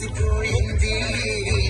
siguro hindi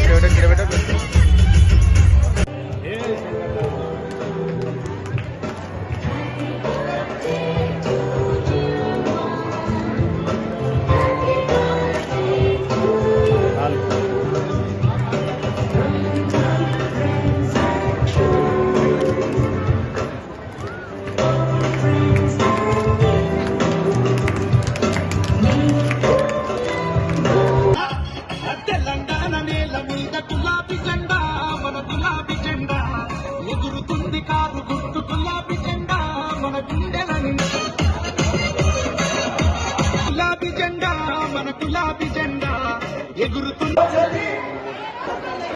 గుర్తు గులాబీ జెండా మన గుండెల గులాబీ జెండా మన గులాబీ జెండా ఎగురుతుంది